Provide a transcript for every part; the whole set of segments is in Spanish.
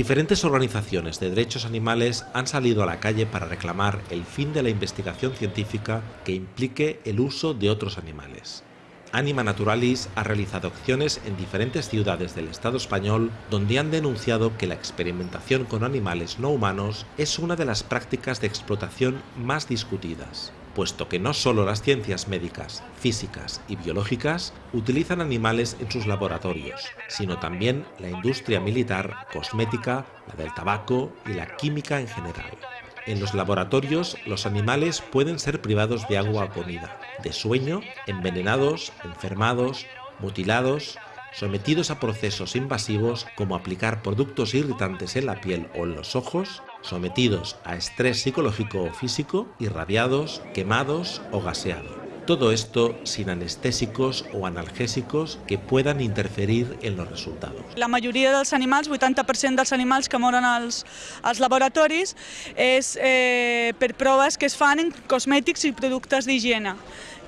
Diferentes organizaciones de derechos animales han salido a la calle para reclamar el fin de la investigación científica que implique el uso de otros animales. Anima Naturalis ha realizado acciones en diferentes ciudades del Estado español donde han denunciado que la experimentación con animales no humanos es una de las prácticas de explotación más discutidas puesto que no solo las ciencias médicas, físicas y biológicas utilizan animales en sus laboratorios, sino también la industria militar, cosmética, la del tabaco y la química en general. En los laboratorios, los animales pueden ser privados de agua o comida, de sueño, envenenados, enfermados, mutilados, sometidos a procesos invasivos como aplicar productos irritantes en la piel o en los ojos, sometidos a estrés psicológico o físico, irradiados, quemados o gaseados. Todo esto sin anestésicos o analgésicos que puedan interferir en los resultados. La majoria dels animals, 80% dels animals que moren als, als laboratoris, és eh, per proves que es fan en cosmètics i productes d'higiene.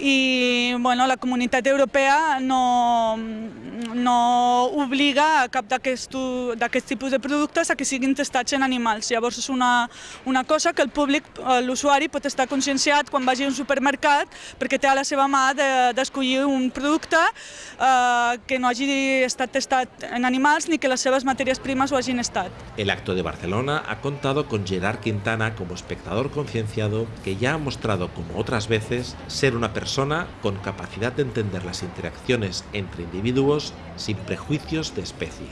I bueno, la comunitat europea no, no obliga a cap d'aquests tipus de productes a que siguin testats en animals. Llavors és una, una cosa que el públic, l'usuari, pot estar conscienciat quan vagi a un supermercat perquè té a la seva mà d'escollir de, un producte eh, que no hagi estat testat en animals ni que les seves matèries primes ho hagin estat. El acto de Barcelona ha contado con Gerard Quintana como espectador concienciado que ya ha mostrado, como otras veces, ser una persona con capacidad de entender las interacciones entre individuos sin prejuicios de especie.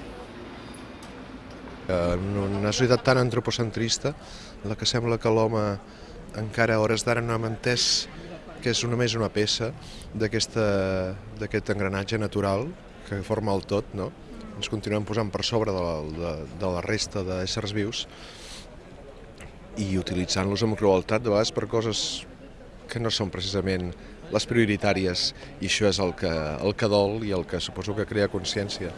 En una societat tan antropocentrista, en la que sembla que l'home encara a hores d'ara no hem entès que és només una peça d'aquest engranatge natural que forma el tot, no? ens continuem posant per sobre de la, de, de la resta d'éssers vius i utilitzant-los amb crueltat de vegades per coses que no són precisament les prioritàries i això és el que, el que el que que crea consciència.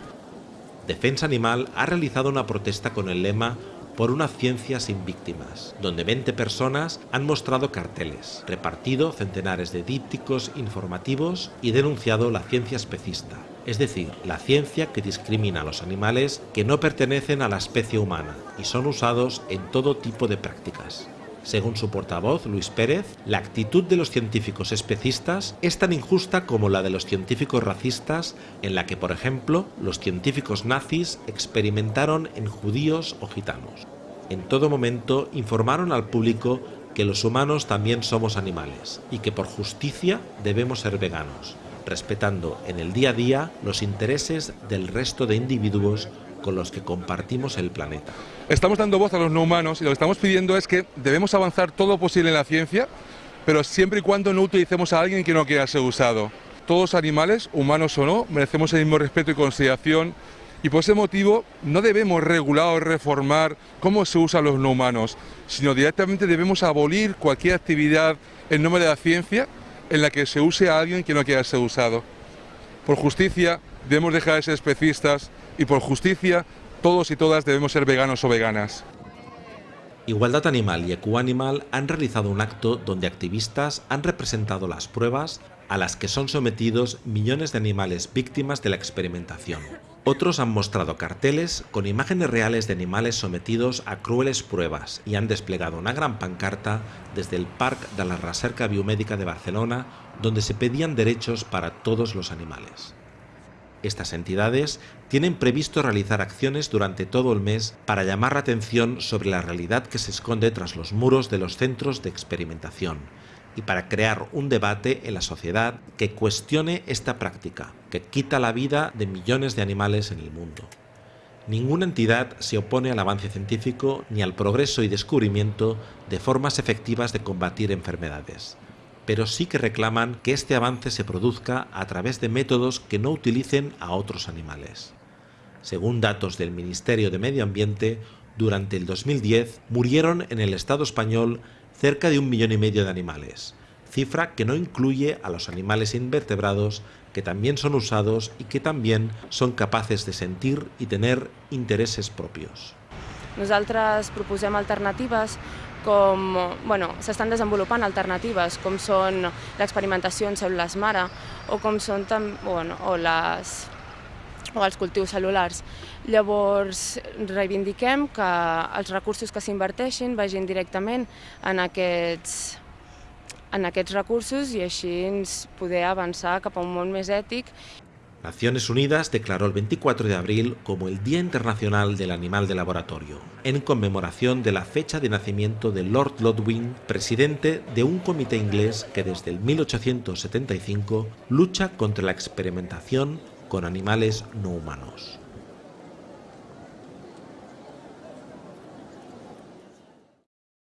Defensa Animal ha realizado una protesta con el lema por una ciencia sin víctimas, donde 20 personas han mostrado carteles, repartido centenares de dípticos informativos y denunciado la ciencia especista, es decir, la ciencia que discrimina a los animales que no pertenecen a la especie humana y son usados en todo tipo de prácticas. Según su portavoz, Luis Pérez, la actitud de los científicos especistas es tan injusta como la de los científicos racistas, en la que, por ejemplo, los científicos nazis experimentaron en judíos o gitanos. En todo momento informaron al público que los humanos también somos animales y que por justicia debemos ser veganos, respetando en el día a día los intereses del resto de individuos con los que compartimos el planeta. Estamos dando voz a los no humanos y lo que estamos pidiendo es que debemos avanzar todo lo posible en la ciencia, pero siempre y cuando no utilicemos a alguien que no quiera ser usado. Todos animales, humanos o no, merecemos el mismo respeto y consideración y por ese motivo no debemos regular o reformar cómo se usan los no humanos, sino directamente debemos abolir cualquier actividad en nombre de la ciencia en la que se use a alguien que no quiera ser usado. Por justicia, debemos dejar de ser especistas y por justicia todos y todas debemos ser veganos o veganas. Igualdad Animal y Ecoanimal han realizado un acto donde activistas han representado las pruebas a las que son sometidos millones de animales víctimas de la experimentación. Otros han mostrado carteles con imágenes reales de animales sometidos a crueles pruebas y han desplegado una gran pancarta desde el Parc de la Recerca Biomédica de Barcelona donde se pedían derechos para todos los animales. Estas entidades tienen previsto realizar acciones durante todo el mes para llamar la atención sobre la realidad que se esconde tras los muros de los centros de experimentación y para crear un debate en la sociedad que cuestione esta práctica, que quita la vida de millones de animales en el mundo. Ninguna entidad se opone al avance científico ni al progreso y descubrimiento de formas efectivas de combatir enfermedades pero sí que reclaman que este avance se produzca a través de métodos que no utilicen a otros animales. Según datos del Ministerio de Medio Ambiente, durante el 2010 murieron en el Estado español cerca de un millón y medio de animales, cifra que no incluye a los animales invertebrados que también son usados y que también son capaces de sentir y tener intereses propios. Nosaltres proposem alternatives com bueno, s'estan desenvolupant alternatives com són l'experimentació en cèl·lules mare o com són bueno, o les o els cultius cel·lulars. Llavors, reivindiquem que els recursos que s'inverteixin vagin directament en aquests, en aquests recursos i així poder avançar cap a un món més ètic Naciones Unidas declaró el 24 de abril como el Día Internacional del Animal de Laboratorio, en conmemoración de la fecha de nacimiento de Lord Lodwing, presidente de un comité inglés que desde el 1875 lucha contra la experimentación con animales no humanos.